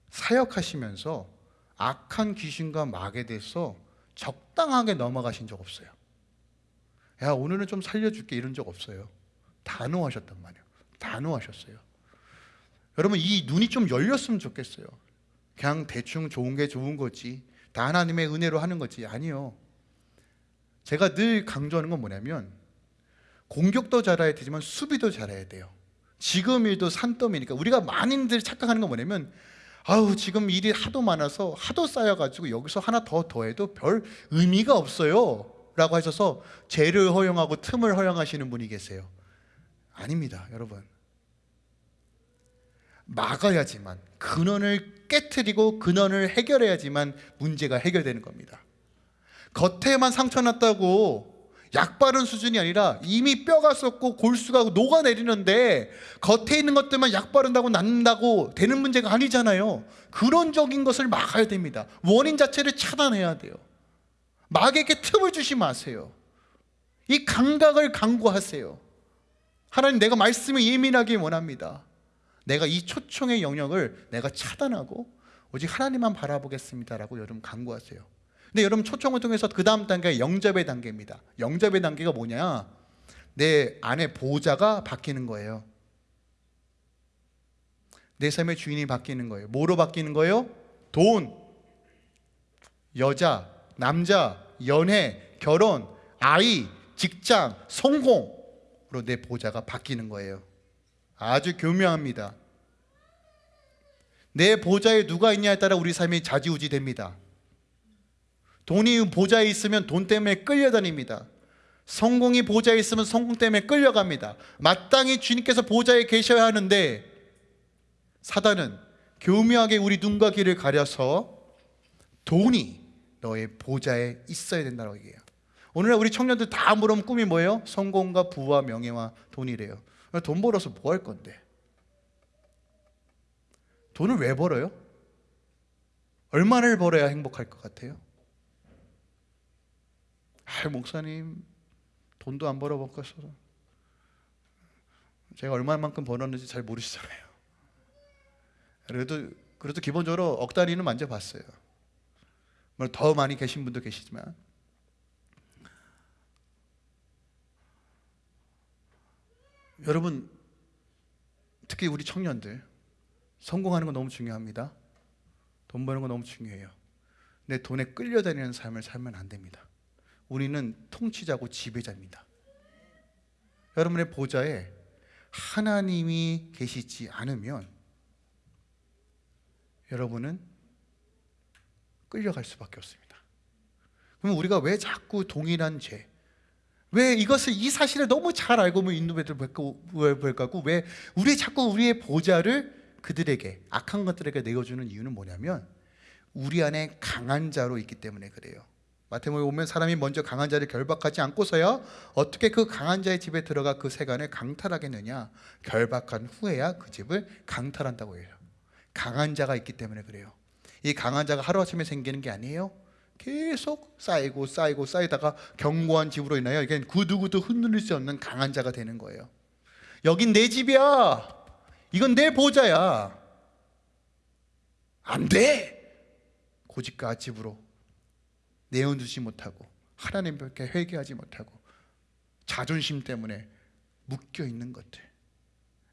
사역하시면서 악한 귀신과 막에 대해서 적당하게 넘어가신 적 없어요. 야 오늘은 좀 살려줄게 이런 적 없어요. 단호하셨단 말이에요. 단호하셨어요. 여러분 이 눈이 좀 열렸으면 좋겠어요. 그냥 대충 좋은 게 좋은 거지. 다 하나님의 은혜로 하는 거지. 아니요. 제가 늘 강조하는 건 뭐냐면 공격도 잘해야 되지만 수비도 잘해야 돼요. 지금 일도 산더미니까 우리가 많이들 착각하는 건 뭐냐면 아우 지금 일이 하도 많아서 하도 쌓여가지고 여기서 하나 더 더해도 별 의미가 없어요 라고 하셔서 죄를 허용하고 틈을 허용하시는 분이 계세요 아닙니다 여러분 막아야지만 근원을 깨뜨리고 근원을 해결해야지만 문제가 해결되는 겁니다 겉에만 상처 났다고 약 바른 수준이 아니라 이미 뼈가 썩고 골수가 녹아내리는데 겉에 있는 것들만 약 바른다고 낫는다고 되는 문제가 아니잖아요. 근원적인 것을 막아야 됩니다. 원인 자체를 차단해야 돼요. 마귀에게 틈을 주지 마세요. 이 감각을 강구하세요. 하나님 내가 말씀에 예민하게 원합니다. 내가 이 초청의 영역을 내가 차단하고 오직 하나님만 바라보겠습니다라고 여러분 강구하세요. 근데 여러분 초청을 통해서 그 다음 단계가 영접의 단계입니다. 영접의 단계가 뭐냐? 내 안에 보호자가 바뀌는 거예요. 내 삶의 주인이 바뀌는 거예요. 뭐로 바뀌는 거예요? 돈, 여자, 남자, 연애, 결혼, 아이, 직장, 성공으로 내 보호자가 바뀌는 거예요. 아주 교묘합니다. 내 보좌에 누가 있냐에 따라 우리 삶이 좌지우지 됩니다. 돈이 보좌에 있으면 돈 때문에 끌려다닙니다. 성공이 보좌에 있으면 성공 때문에 끌려갑니다. 마땅히 주님께서 보좌에 계셔야 하는데 사단은 교묘하게 우리 눈과 귀를 가려서 돈이 너의 보좌에 있어야 된다고 얘기해요. 오늘날 우리 청년들 다 물으면 꿈이 뭐예요? 성공과 부와 명예와 돈이래요. 돈 벌어서 뭐 할 건데? 돈을 왜 벌어요? 얼마를 벌어야 행복할 것 같아요? 아, 목사님 돈도 안 벌어먹겠어. 제가 얼마만큼 벌었는지 잘 모르시잖아요. 그래도 그래도 기본적으로 억 단위는 만져봤어요. 더 많이 계신 분도 계시지만 여러분 특히 우리 청년들 성공하는 거 너무 중요합니다. 돈 버는 거 너무 중요해요. 내 돈에 끌려다니는 삶을 살면 안 됩니다. 우리는 통치자고 지배자입니다. 여러분의 보좌에 하나님이 계시지 않으면 여러분은 끌려갈 수밖에 없습니다. 그럼 우리가 왜 자꾸 동일한 죄, 왜 이것을 이 사실을 너무 잘 알고 뭐 인도배들 볼까고 왜 우리 자꾸 우리의 보좌를 그들에게 악한 것들에게 내어주는 이유는 뭐냐면 우리 안에 강한 자로 있기 때문에 그래요. 마태복음 보면 사람이 먼저 강한 자를 결박하지 않고서야 어떻게 그 강한 자의 집에 들어가 그 세간을 강탈하겠느냐? 결박한 후에야 그 집을 강탈한다고 해요. 강한 자가 있기 때문에 그래요. 이 강한 자가 하루아침에 생기는 게 아니에요. 계속 쌓이고 쌓이고 쌓이다가 견고한 집으로 인하여 이게 구두구두 흔들릴 수 없는 강한 자가 되는 거예요. 여긴 내 집이야. 이건 내 보좌야. 안 돼. 고집과 집으로 내어두지 못하고 하나님께 회개하지 못하고 자존심 때문에 묶여 있는 것들,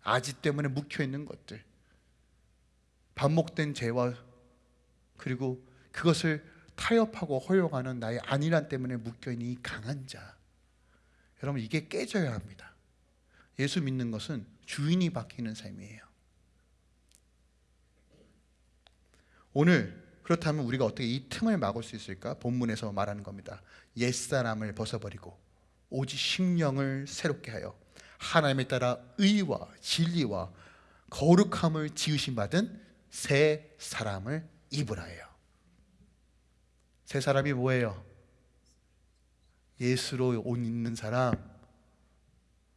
아지 때문에 묶여 있는 것들, 반복된 죄와 그리고 그것을 타협하고 허용하는 나의 안일함 때문에 묶여 있는 이 강한 자. 여러분 이게 깨져야 합니다. 예수 믿는 것은 주인이 바뀌는 삶이에요. 오늘 그렇다면 우리가 어떻게 이 틈을 막을 수 있을까? 본문에서 말하는 겁니다. 옛사람을 벗어버리고 오직 심령을 새롭게 하여 하나님에 따라 의와 진리와 거룩함을 지으신 받은 새 사람을 입으라예요. 새 사람이 뭐예요? 예수로 옷 입는 사람.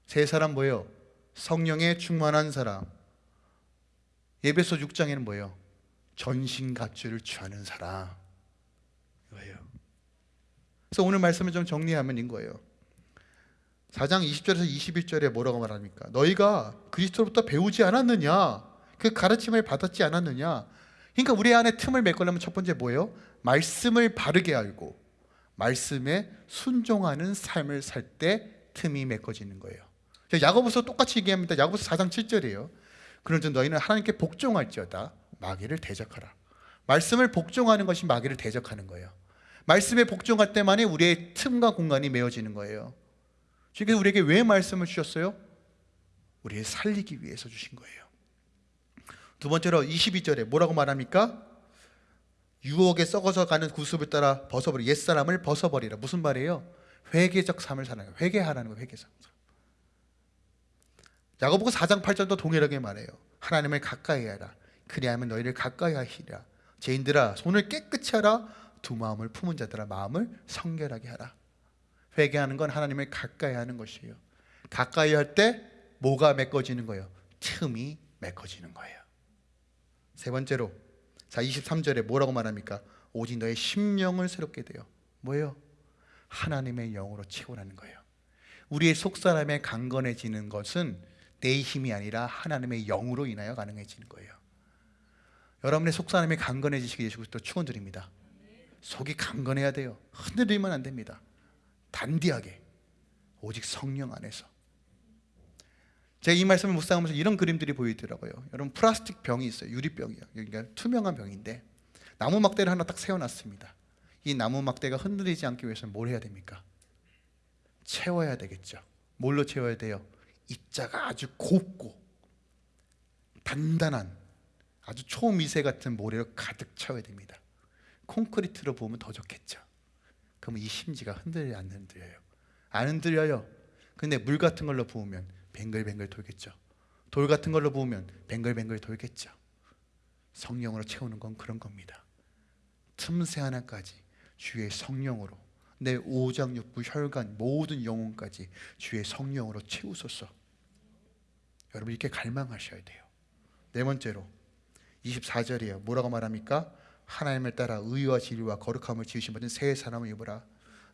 새 사람 뭐예요? 성령에 충만한 사람. 예배소 6장에는 뭐예요? 전신 갑주를 취하는 사람. 이거예요. 그래서 오늘 말씀을 좀 정리하면 인 거예요. 4장 20절에서 21절에 뭐라고 말합니까? 너희가 그리스도로부터 배우지 않았느냐? 그 가르침을 받았지 않았느냐? 그러니까 우리 안에 틈을 메꾸려면 첫 번째 뭐예요? 말씀을 바르게 알고 말씀에 순종하는 삶을 살 때 틈이 메꿔지는 거예요. 야고보서 똑같이 얘기합니다. 야고보서 4장 7절이에요. 그런즉 너희는 하나님께 복종할지어다 마귀를 대적하라. 말씀을 복종하는 것이 마귀를 대적하는 거예요. 말씀에 복종할 때만이 우리의 틈과 공간이 메어지는 거예요. 그래서 우리에게 왜 말씀을 주셨어요? 우리를 살리기 위해서 주신 거예요. 두 번째로 22절에 뭐라고 말합니까? 유혹에 썩어서 가는 구습을 따라 벗어버리 옛사람을 벗어버리라. 무슨 말이에요? 회개적 삶을 거예요. 회개하라는 거예요. 회개적 삶. 야고보서 4장 8절도 동일하게 말해요. 하나님을 가까이 하라. 그리하면 너희를 가까이 하시리라. 죄인들아 손을 깨끗이 하라. 두 마음을 품은 자들아 마음을 성결하게 하라. 회개하는 건 하나님을 가까이 하는 것이에요. 가까이 할 때 뭐가 메꿔지는 거예요? 틈이 메꿔지는 거예요. 세 번째로 자 23절에 뭐라고 말합니까? 오직 너의 심령을 새롭게 되어 뭐예요? 하나님의 영으로 채우라는 거예요. 우리의 속사람의 강건해지는 것은 내 힘이 아니라 하나님의 영으로 인하여 가능해지는 거예요. 여러분의 속사람이 강건해지시기 위해서 또 축원드립니다. 속이 강건해야 돼요. 흔들리면 안 됩니다. 단디하게 오직 성령 안에서. 제가 이 말씀을 묵상하면서 이런 그림들이 보이더라고요. 여러분 플라스틱 병이 있어요. 유리병이요. 그러니까 투명한 병인데 나무 막대를 하나 딱 세워놨습니다. 이 나무 막대가 흔들리지 않기 위해서는 뭘 해야 됩니까? 채워야 되겠죠. 뭘로 채워야 돼요? 입자가 아주 곱고 단단한 아주 초미세 같은 모래로 가득 채워야 됩니다. 콘크리트로 보면 더 좋겠죠. 그러면 이 심지가 흔들리 안 흔들려요. 안 흔들려요. 근데 물 같은 걸로 부으면 뱅글뱅글 돌겠죠. 돌 같은 걸로 부으면 뱅글뱅글 돌겠죠. 성령으로 채우는 건 그런 겁니다. 틈새 하나까지 주의 성령으로 내 오장육부 혈관 모든 영혼까지 주의 성령으로 채우소서. 여러분 이렇게 갈망하셔야 돼요. 네 번째로 24절이에요. 뭐라고 말합니까? 하나님을 따라 의와 진리와 거룩함을 지으신 받은 새 사람을 입으라.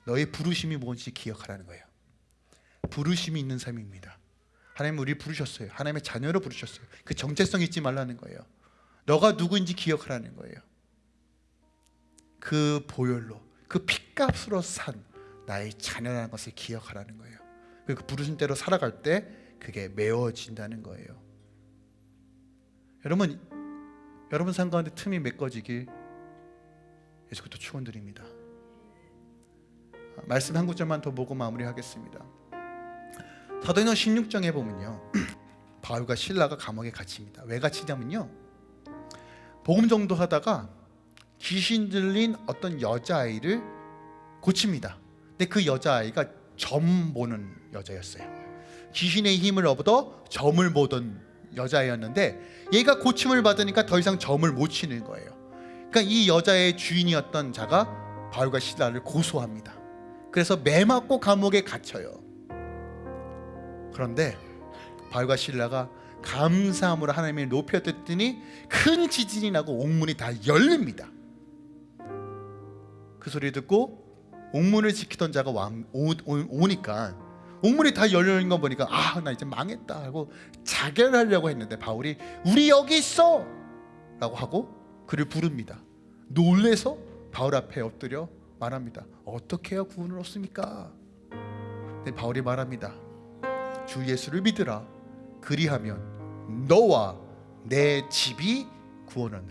너의 부르심이 뭔지 기억하라는 거예요. 부르심이 있는 삶입니다. 하나님 우리 부르셨어요. 하나님의 자녀로 부르셨어요. 그 정체성 잊지 말라는 거예요. 너가 누구인지 기억하라는 거예요. 그 보혈로 그 핏값으로 산 나의 자녀라는 것을 기억하라는 거예요. 그 부르신 대로 살아갈 때 그게 메워진다는 거예요. 여러분 여러분 삶 가운데 틈이 메꿔지길 예수부터 축원드립니다. 말씀 한 구절만 더 보고 마무리하겠습니다. 사도행전 16장에 보면요. 바울과 신라가 감옥에 갇힙니다. 왜 갇히냐면요. 복음 정도 하다가 귀신 들린 어떤 여자아이를 고칩니다. 근데 그 여자아이가 점 보는 여자였어요. 귀신의 힘을 얻어 점을 보던 여자애였는데 얘가 고침을 받으니까 더 이상 점을 못 치는 거예요. 그러니까 이 여자의 주인이었던 자가 바울과 신라를 고소합니다. 그래서 매 맞고 감옥에 갇혀요. 그런데 바울과 신라가 감사함으로 하나님을 높여 듣더니 큰 지진이 나고 옥문이 다 열립니다. 그 소리 듣고 옥문을 지키던 자가 왕, 오, 오, 오 니까 옥문이 다 열리는 거 보니까 아 나 이제 망했다 하고 자결하려고 했는데 바울이 우리 여기 있어 라고 하고 그를 부릅니다 놀래서 바울 앞에 엎드려 말합니다 어떻게 해야 구원을 얻습니까? 바울이 말합니다 주 예수를 믿으라. 그리하면 너와 내 집이 구원을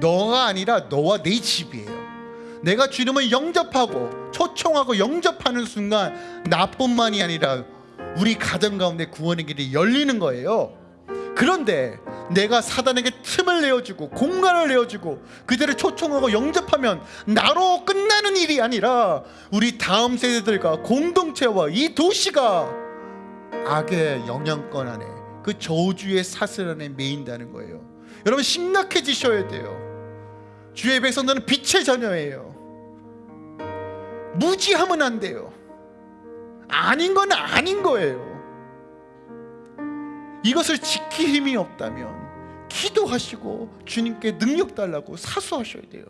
너가 아니라 너와 내 집이에요. 내가 주님을 영접하고 초청하고 영접하는 순간 나뿐만이 아니라 우리 가정 가운데 구원의 길이 열리는 거예요. 그런데 내가 사단에게 틈을 내어주고 공간을 내어주고 그들을 초청하고 영접하면 나로 끝나는 일이 아니라 우리 다음 세대들과 공동체와 이 도시가 악의 영향권 안에 그 저주의 사슬 안에 매인다는 거예요. 여러분 심각해지셔야 돼요. 주의 백성들은 빛의 자녀예요. 무지하면 안 돼요. 아닌 건 아닌 거예요. 이것을 지킬 힘이 없다면 기도하시고 주님께 능력 달라고 사수하셔야 돼요.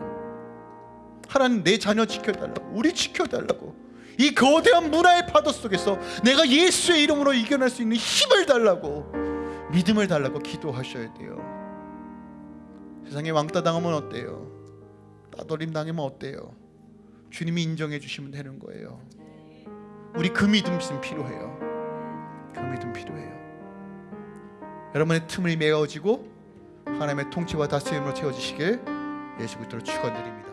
하나님 내 자녀 지켜달라고 우리 지켜달라고 이 거대한 문화의 파도 속에서 내가 예수의 이름으로 이겨낼 수 있는 힘을 달라고 믿음을 달라고 기도하셔야 돼요. 세상에 왕따 당하면 어때요? 따돌림 당하면 어때요? 주님이 인정해 주시면 되는 거예요. 우리 그 믿음 좀 필요해요. 그 믿음 필요해요. 여러분의 틈을 메어지고 하나님의 통치와 다스림으로 채워지시길 예수 그리스도로 축원드립니다.